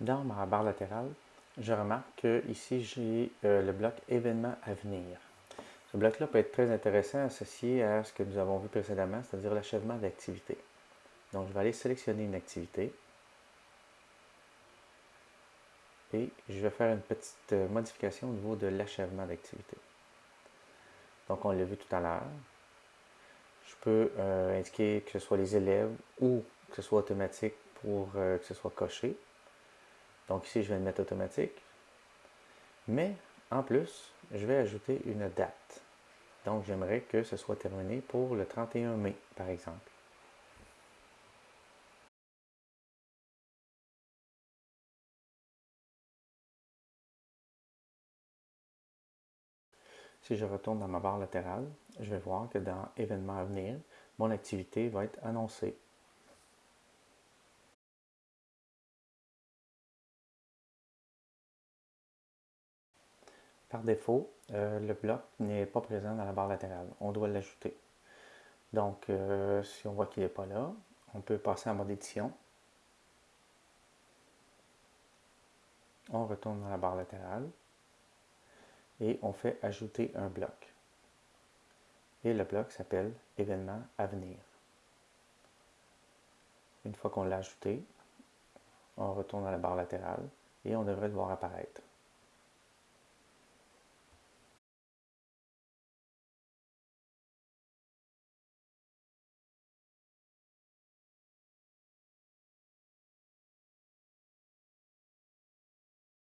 Dans ma barre latérale, je remarque que ici j'ai euh, le bloc événements à venir. Ce bloc-là peut être très intéressant associé à ce que nous avons vu précédemment, c'est-à-dire l'achèvement d'activité. Donc, je vais aller sélectionner une activité et je vais faire une petite euh, modification au niveau de l'achèvement d'activité. Donc, on l'a vu tout à l'heure. Je peux euh, indiquer que ce soit les élèves ou que ce soit automatique pour que ce soit coché. Donc ici, je vais le mettre automatique. Mais en plus, je vais ajouter une date. Donc j'aimerais que ce soit terminé pour le 31 mai, par exemple. Si je retourne dans ma barre latérale, je vais voir que dans Événements à venir, mon activité va être annoncée. Par défaut, euh, le bloc n'est pas présent dans la barre latérale. On doit l'ajouter. Donc, euh, si on voit qu'il n'est pas là, on peut passer en mode édition. On retourne dans la barre latérale et on fait ajouter un bloc. Et le bloc s'appelle événement à venir. Une fois qu'on l'a ajouté, on retourne dans la barre latérale et on devrait le voir apparaître.